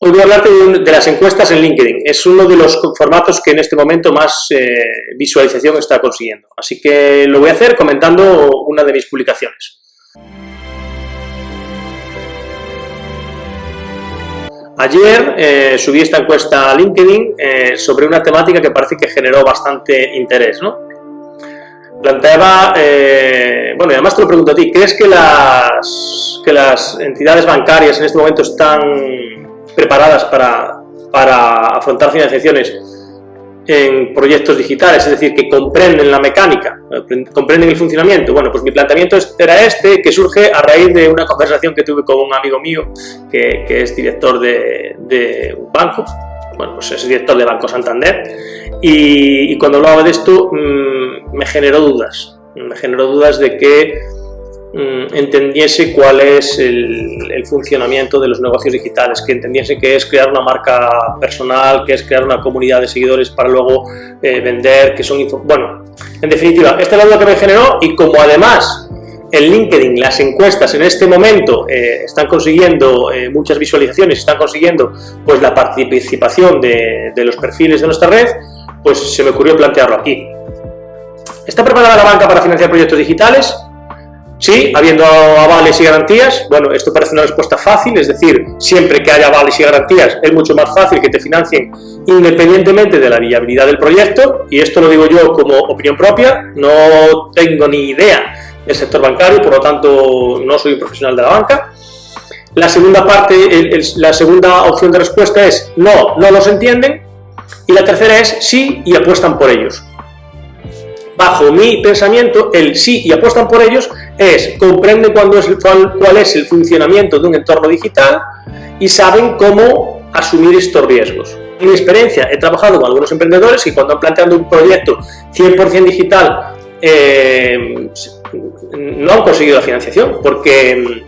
Hoy voy a hablarte de, las encuestas en LinkedIn. Es uno de los formatos que en este momento más eh, visualización está consiguiendo. Así que lo voy a hacer comentando una de mis publicaciones. Ayer eh, subí esta encuesta a LinkedIn eh, sobre una temática que parece que generó bastante interés. ¿no? Planteaba, bueno, y además te lo pregunto a ti, ¿crees que las, que las entidades bancarias en este momento están preparadas para, para afrontar financiaciones en proyectos digitales, es decir, que comprenden la mecánica, comprenden el funcionamiento. Bueno, pues mi planteamiento era este, que surge a raíz de una conversación que tuve con un amigo mío, que, es director de, un banco, bueno, pues es director de Banco Santander, y, y cuando hablaba de esto mmm, me generó dudas, me generó dudas de que Mm, entendiese cuál es el, funcionamiento de los negocios digitales, que entendiese que es crear una marca personal, que es crear una comunidad de seguidores para luego eh, vender, que son... Bueno, en definitiva, esta es la duda que me generó y como además en LinkedIn las encuestas en este momento eh, están consiguiendo eh, muchas visualizaciones, están consiguiendo pues la participación de los perfiles de nuestra red, pues se me ocurrió plantearlo aquí. ¿Está preparada la banca para financiar proyectos digitales? Sí, habiendo avales y garantías, bueno, esto parece una respuesta fácil, es decir, siempre que haya avales y garantías es mucho más fácil que te financien independientemente de la viabilidad del proyecto, y esto lo digo yo como opinión propia, no tengo ni idea del sector bancario, por lo tanto no soy un profesional de la banca. La segunda parte, la segunda opción de respuesta es no, no los entienden, y la tercera es sí y apuestan por ellos bajo mi pensamiento, el sí y apuestan por ellos es comprenden cuál, cuál es el funcionamiento de un entorno digital y saben cómo asumir estos riesgos. En mi experiencia he trabajado con algunos emprendedores que cuando han planteado un proyecto 100% digital eh, no han conseguido la financiación porque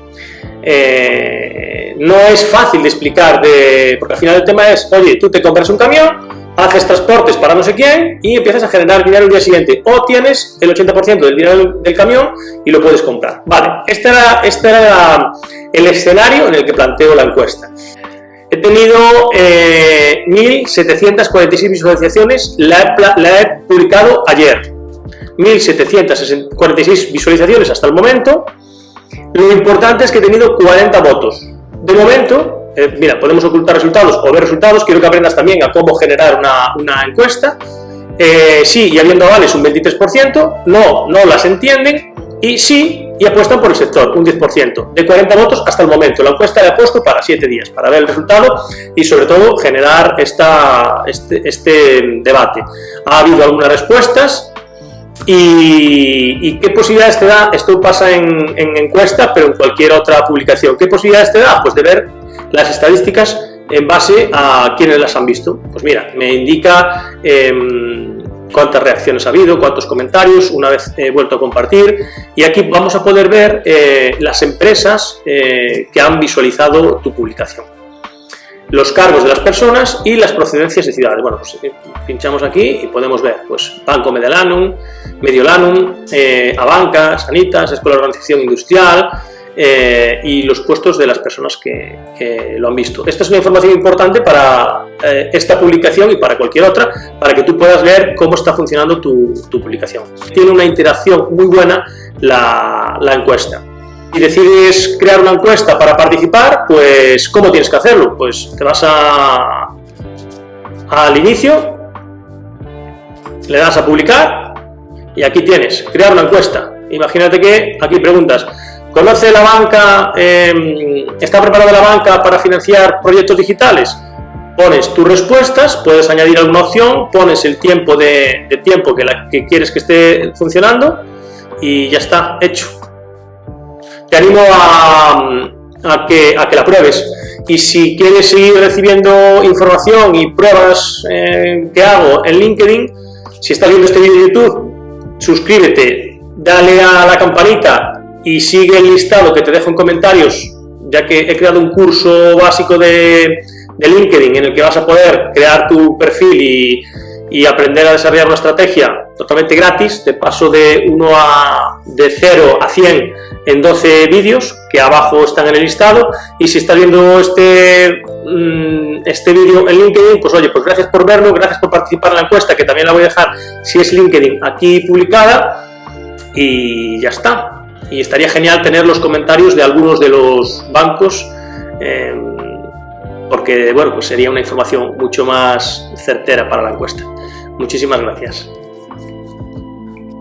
eh, no es fácil de explicar, de, porque al final el tema es, oye, tú te compras un camión, haces transportes para no sé quién y empiezas a generar dinero el día siguiente. O tienes el 80% del dinero del camión y lo puedes comprar. Vale, este era, este era el escenario en el que planteo la encuesta. He tenido 1.746 eh, visualizaciones, la la he publicado ayer. 1.746 visualizaciones hasta el momento. Lo importante es que he tenido 40 votos. De momento, eh, mira, podemos ocultar resultados o ver resultados, quiero que aprendas también a cómo generar una, encuesta. Eh, sí, y habiendo avales un 23%, no, no las entienden, y sí, y apuestan por el sector, un 10%, de 40 votos hasta el momento. La encuesta la he puesto para 7 días, para ver el resultado y sobre todo generar esta, este, este debate. Ha habido algunas respuestas, y, qué posibilidades te da? Esto pasa en, en, encuesta, pero en cualquier otra publicación. ¿Qué posibilidades te da? Pues de ver las estadísticas en base a quienes las han visto. Pues mira, me indica em, cuántas reacciones ha habido, cuántos comentarios, una vez he vuelto a compartir, y aquí vamos a poder ver eh, las empresas eh, que han visualizado tu publicación los cargos de las personas y las procedencias de ciudades. Bueno, pues eh, pinchamos aquí y podemos ver, pues Banco Mediolanum, Mediolanum, Abanca, Sanitas, Escuela de Organización Industrial, eh, y los puestos de las personas que, lo han visto. Esta es una información importante para eh, esta publicación y para cualquier otra, para que tú puedas ver cómo está funcionando tu, publicación. Tiene una interacción muy buena la, encuesta. Si decides crear una encuesta para participar, pues ¿cómo tienes que hacerlo? Pues te vas a, al inicio, le das a publicar y aquí tienes, crear una encuesta. Imagínate que aquí preguntas, ¿Conoce la banca, em, está preparada la banca para financiar proyectos digitales? Pones tus respuestas, puedes añadir alguna opción, pones el tiempo de, tiempo que, la, que quieres que esté funcionando y ya está, hecho. Te animo a, que, a que la pruebes. Y si quieres seguir recibiendo información y pruebas eh, que hago en LinkedIn, si estás viendo este vídeo de YouTube, suscríbete, dale a la campanita y sigue el listado que te dejo en comentarios, ya que he creado un curso básico de, LinkedIn en el que vas a poder crear tu perfil y, aprender a desarrollar una estrategia totalmente gratis, te paso de 1 a de 0 a 100 en 12 vídeos que abajo están en el listado y si estás viendo este mm, este vídeo en LinkedIn, pues oye, pues gracias por verlo, gracias por participar en la encuesta, que también la voy a dejar, si es LinkedIn, aquí publicada, y ya está. Y estaría genial tener los comentarios de algunos de los bancos, eh, porque, bueno, pues sería una información mucho más certera para la encuesta. Muchísimas gracias.